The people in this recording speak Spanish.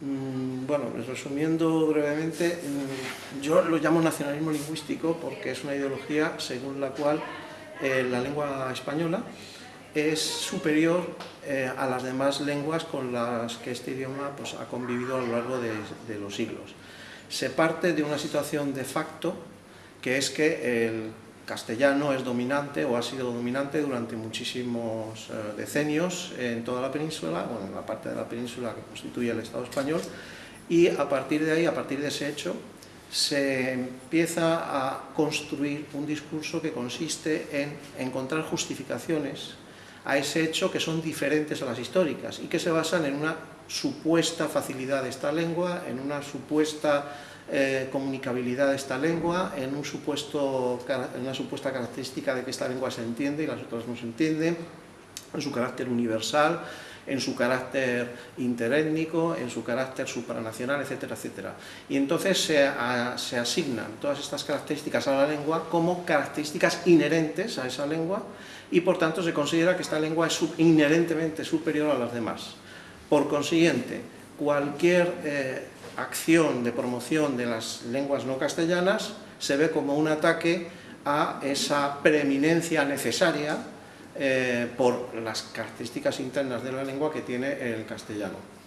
Mm, bueno, resumiendo brevemente, mm, yo lo llamo nacionalismo lingüístico porque es una ideología según la cual eh, la lengua española es superior eh, a las demás lenguas con las que este idioma pues, ha convivido a lo largo de, los siglos. Se parte de una situación de facto, que es que el castellano es dominante o ha sido dominante durante muchísimos eh, decenios en toda la península, bueno, en la parte de la península que constituye el Estado español, y a partir de ahí, a partir de ese hecho, se empieza a construir un discurso que consiste en encontrar justificaciones a ese hecho que son diferentes a las históricas y que se basan en una supuesta facilidad de esta lengua, en una supuesta eh, comunicabilidad de esta lengua, en, un supuesto, en una supuesta característica de que esta lengua se entiende y las otras no se entienden, en su carácter universal, en su carácter interétnico, en su carácter supranacional, etcétera, etcétera. Y entonces se, se, asignan todas estas características a la lengua como características inherentes a esa lengua y por tanto se considera que esta lengua es inherentemente superior a las demás. Por consiguiente, cualquier eh, acción de promoción de las lenguas no castellanas se ve como un ataque a esa preeminencia necesaria eh, por las características internas de la lengua que tiene el castellano.